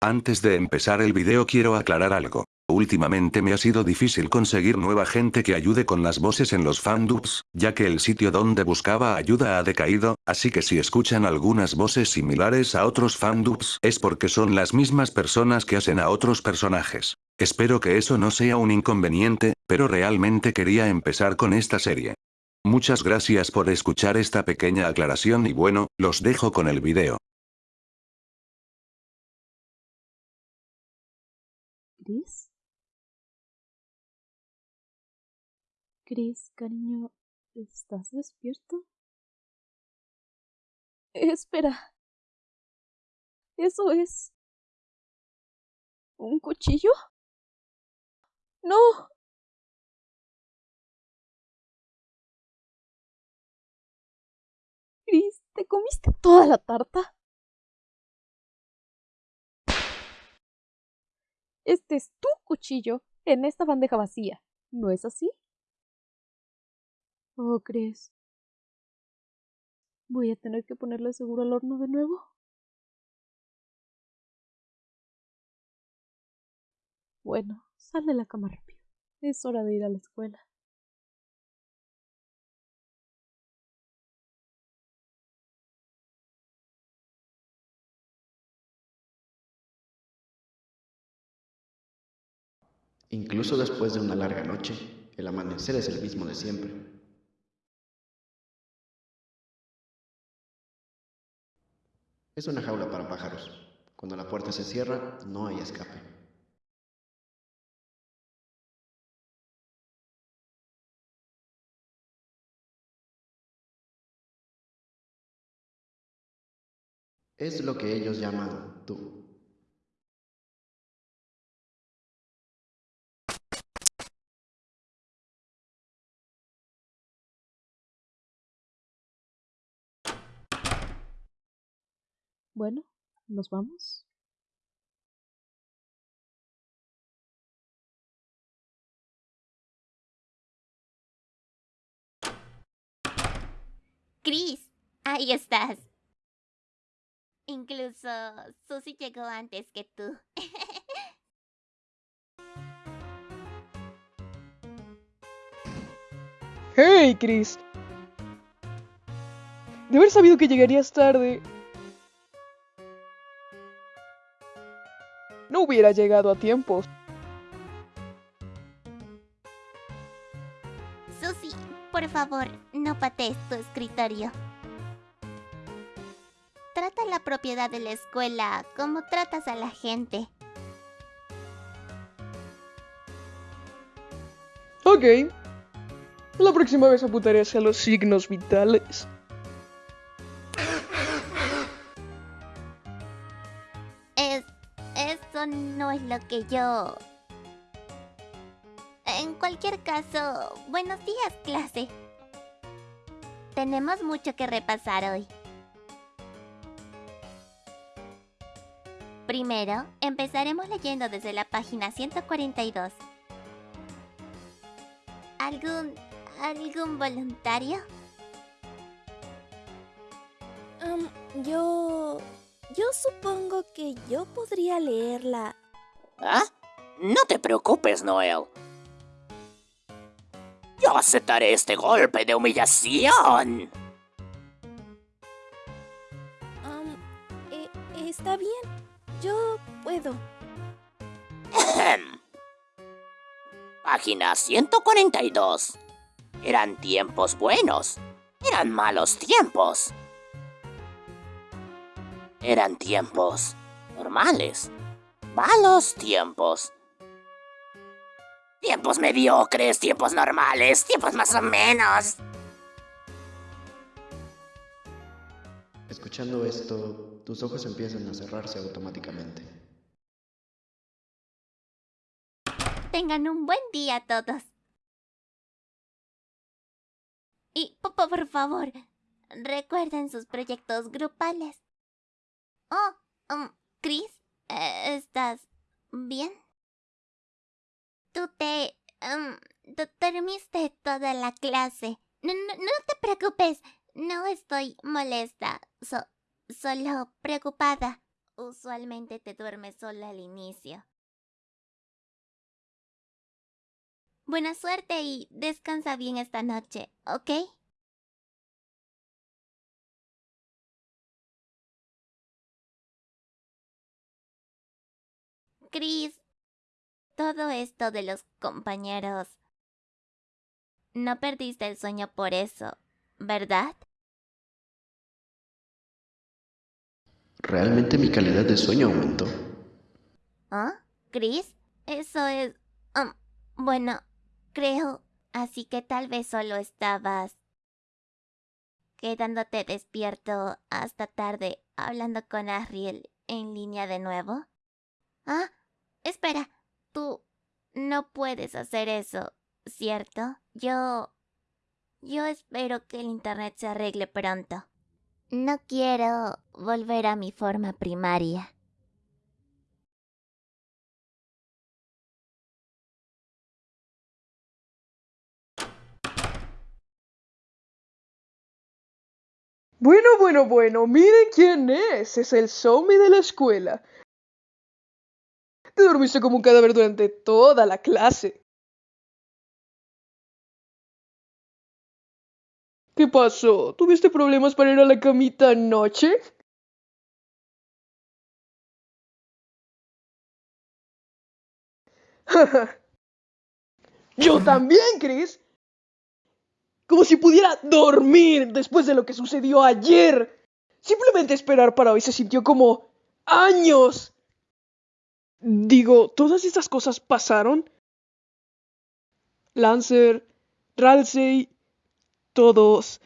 Antes de empezar el video quiero aclarar algo. Últimamente me ha sido difícil conseguir nueva gente que ayude con las voces en los fandubs, ya que el sitio donde buscaba ayuda ha decaído, así que si escuchan algunas voces similares a otros fandubs es porque son las mismas personas que hacen a otros personajes. Espero que eso no sea un inconveniente, pero realmente quería empezar con esta serie. Muchas gracias por escuchar esta pequeña aclaración y bueno, los dejo con el video. ¿Chris? Chris, cariño, ¿estás despierto? Espera. ¿Eso es... un cuchillo? No. Chris, ¿te comiste toda la tarta? Este es tu cuchillo en esta bandeja vacía, ¿no es así? Oh, Chris. ¿Voy a tener que ponerle seguro al horno de nuevo? Bueno, sal de la cama rápido. Es hora de ir a la escuela. Incluso después de una larga noche, el amanecer es el mismo de siempre. Es una jaula para pájaros. Cuando la puerta se cierra, no hay escape. Es lo que ellos llaman tú. Bueno, ¿nos vamos? Chris, ahí estás. Incluso Susie llegó antes que tú. ¡Hey, Chris! De haber sabido que llegarías tarde. Hubiera llegado a tiempo. Susie, por favor, no patees tu escritorio. Trata la propiedad de la escuela como tratas a la gente. Ok. La próxima vez apuntaré hacia los signos vitales. Lo que yo... En cualquier caso, buenos días, clase. Tenemos mucho que repasar hoy. Primero, empezaremos leyendo desde la página 142. ¿Algún... algún voluntario? Um, yo... Yo supongo que yo podría leerla. ¿Ah? No te preocupes, Noel. Yo aceptaré este golpe de humillación. Um, eh, está bien. Yo puedo. Página 142. Eran tiempos buenos. Eran malos tiempos. Eran tiempos normales. Malos tiempos. Tiempos mediocres, tiempos normales, tiempos más o menos. Escuchando esto, tus ojos empiezan a cerrarse automáticamente. Tengan un buen día todos. Y po- po- por favor, recuerden sus proyectos grupales. Oh, um, Chris, ¿estás bien? Tú te... um, dormiste toda la clase. No, no, te preocupes, no estoy molesta, so- solo preocupada. usualmente te duermes sola al inicio. Buena suerte y descansa bien esta noche, ¿ok? Chris, todo esto de los compañeros. No perdiste el sueño por eso, ¿verdad? ¿Realmente mi calidad de sueño aumentó? ¿Ah? ¿Chris? Eso es... um, bueno, creo. Así que tal vez solo estabas... quedándote despierto hasta tarde hablando con Ariel en línea de nuevo. Ah, espera. Tú no puedes hacer eso, ¿cierto? Yo... Yo espero que el Internet se arregle pronto. No quiero volver a mi forma primaria. Bueno, bueno, bueno, miren quién es. Es el zombie de la escuela. Te dormiste como un cadáver durante toda la clase. ¿Qué pasó? ¿Tuviste problemas para ir a la camita anoche? Yo también, Chris. Como si pudiera dormir después de lo que sucedió ayer. Simplemente esperar para hoy se sintió como años. Digo, ¿todas estas cosas pasaron? Lancer, Ralsei, todos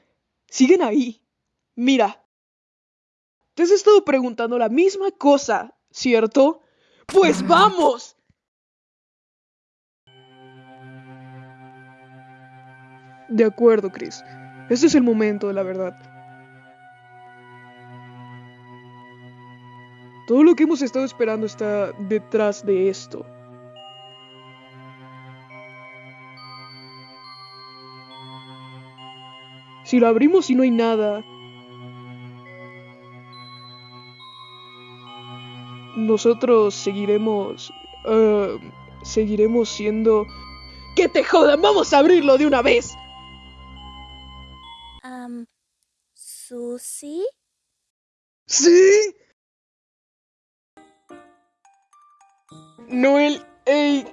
siguen ahí. Mira, te has estado preguntando la misma cosa, ¿cierto? Pues vamos. De acuerdo, Chris. Este es el momento de la verdad. Todo lo que hemos estado esperando está detrás de esto. Si lo abrimos y no hay nada, nosotros seguiremos... eh, seguiremos siendo... ¡Que te jodan! ¡Vamos a abrirlo de una vez! Am, ¿Susi? ¿Sí? Noel, ey.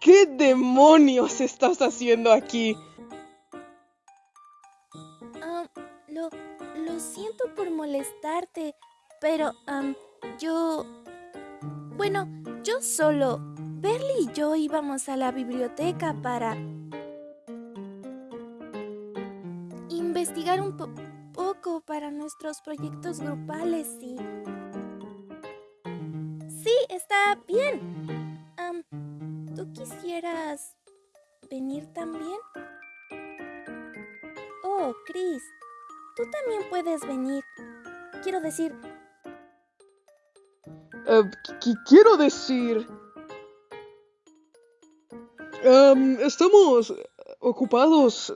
¿Qué demonios estás haciendo aquí? Am, lo, lo siento por molestarte, pero yo... Bueno, yo solo. Berly y yo íbamos a la biblioteca para... investigar un po- poco para nuestros proyectos grupales y... Está bien. Am, ¿Tú quisieras venir también? Oh, Chris, tú también puedes venir. Quiero decir, Eh, qu- quiero decir... Estamos ocupados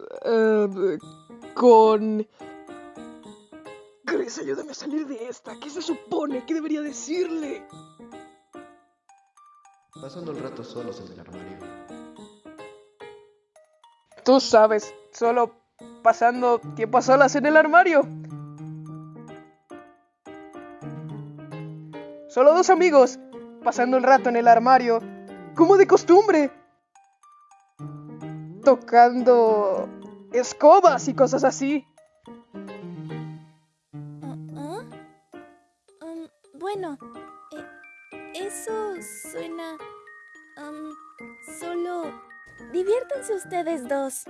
con... Chris, ayúdame a salir de esta. ¿Qué se supone? ¿Qué debería decirle? Pasando el rato solos en el armario. Tú sabes, solo pasando tiempo a solas en el armario. Solo dos amigos, pasando el rato en el armario, como de costumbre. Tocando escobas y cosas así. Diviértanse ustedes dos.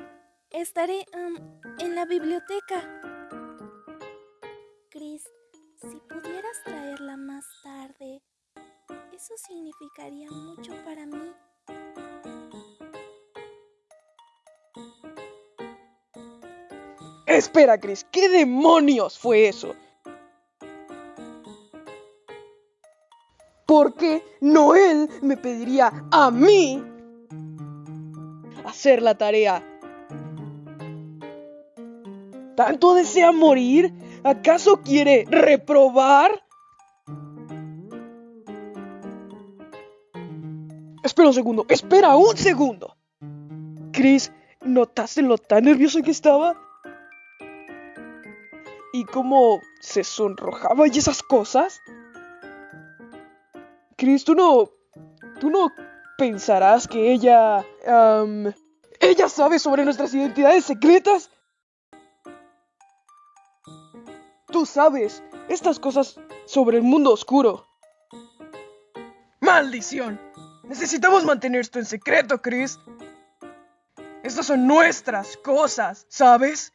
Estaré am, en la biblioteca. Chris, si pudieras traerla más tarde, eso significaría mucho para mí. Espera, Chris, ¿qué demonios fue eso? ¿Por qué Noel me pediría a mí hacer la tarea? ¿Tanto desea morir ¿Acaso quiere reprobar? Espera un segundo, espera un segundo. Chris, ¿notaste lo tan nervioso que estaba? ¿Y cómo se sonrojaba y esas cosas? Chris, tú no... Tú no pensarás que ella... am, ¿Ella sabe sobre nuestras identidades secretas? Tú sabes estas cosas sobre el mundo oscuro. ¡Maldición! Necesitamos mantener esto en secreto, Chris. Estas son nuestras cosas, ¿sabes?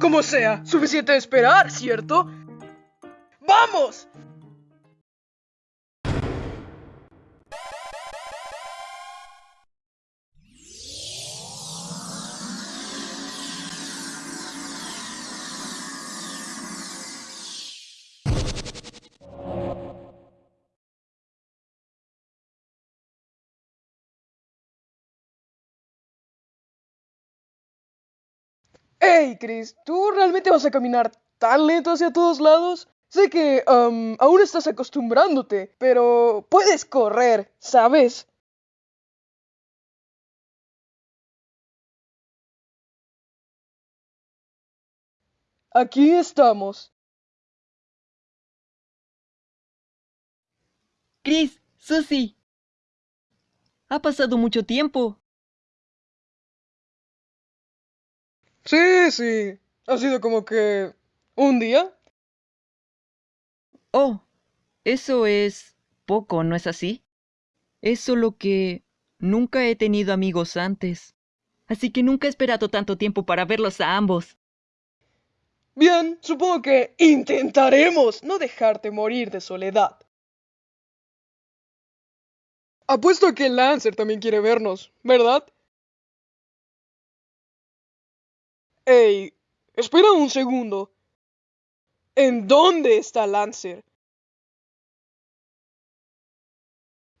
Como sea, suficiente de esperar, ¿cierto? ¡Vamos! Hey, Chris, ¿tú realmente vas a caminar tan lento hacia todos lados? Sé que am, aún estás acostumbrándote, pero puedes correr, ¿sabes? Aquí estamos. Chris, Susie. Ha pasado mucho tiempo. Sí, sí. Ha sido como que... ¿Un día? Oh, eso es poco, ¿no es así? Es solo que nunca he tenido amigos antes. Así que nunca he esperado tanto tiempo para verlos a ambos. Bien, supongo que intentaremos no dejarte morir de soledad. Apuesto a que Lancer también quiere vernos, ¿verdad? Ey, espera un segundo. ¿En dónde está Lancer?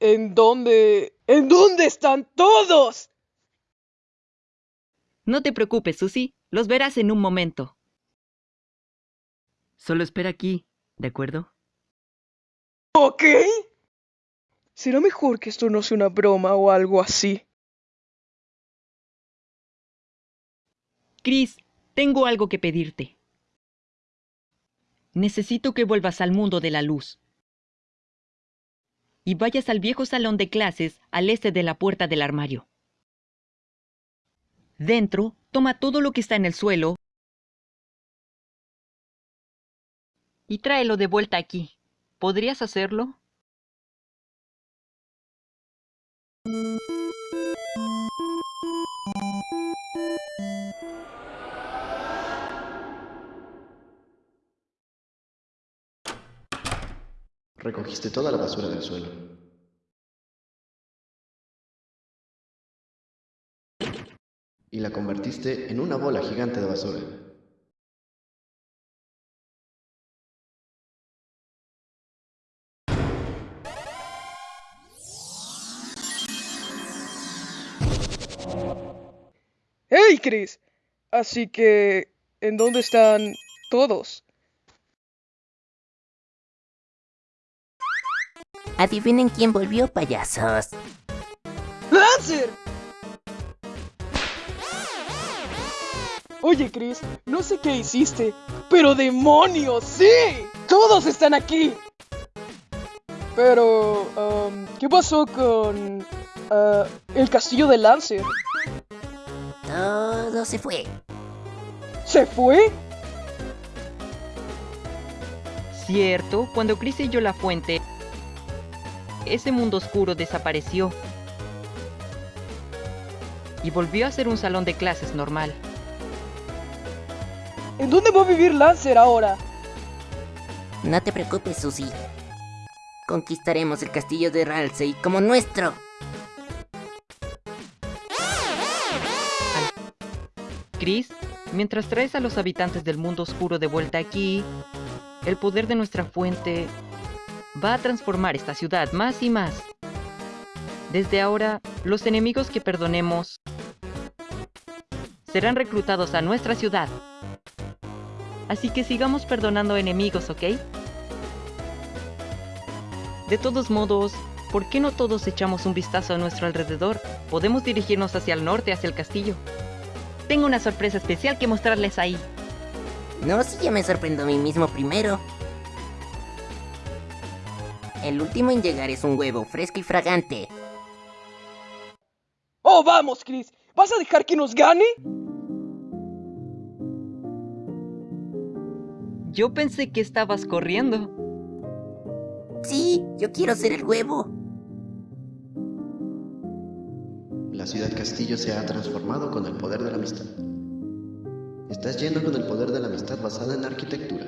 ¿En dónde... ¿En dónde están todos? No te preocupes, Susie. Los verás en un momento. Solo espera aquí, ¿de acuerdo? ¿Ok? Será mejor que esto no sea una broma o algo así. Chris, tengo algo que pedirte. Necesito que vuelvas al mundo de la luz. Y vayas al viejo salón de clases al este de la puerta del armario. Dentro, toma todo lo que está en el suelo y tráelo de vuelta aquí. ¿Podrías hacerlo? Recogiste toda la basura del suelo. Y la convertiste en una bola gigante de basura. Chris! Así que... ¿En dónde están todos? Adivinen quién volvió, payasos. ¡Lancer! Oye, Chris, no sé qué hiciste, pero demonios, sí. Todos están aquí. Pero, um, ¿qué pasó con ah, el castillo de Lancer? Todo se fue. ¿Se fue? Cierto, cuando Chris selló la fuente, ese mundo oscuro desapareció. Y volvió a ser un salón de clases normal. ¿En dónde va a vivir Lancer ahora? No te preocupes, Susie. Conquistaremos el castillo de Ralsei como nuestro. Chris, mientras traes a los habitantes del mundo oscuro de vuelta aquí, el poder de nuestra fuente va a transformar esta ciudad más y más. Desde ahora, los enemigos que perdonemos serán reclutados a nuestra ciudad. Así que sigamos perdonando enemigos, ¿ok? De todos modos, ¿por qué no todos echamos un vistazo a nuestro alrededor? Podemos dirigirnos hacia el norte, hacia el castillo. Tengo una sorpresa especial que mostrarles ahí. No, si yo me sorprendo a mí mismo primero. El último en llegar es un huevo fresco y fragante. ¡Oh, vamos, Chris! ¿Vas a dejar que nos gane? Yo pensé que estabas corriendo. Sí, yo quiero ser el huevo. La ciudad castillo se ha transformado con el poder de la amistad. Estás yendo con el poder de la amistad basada en arquitectura.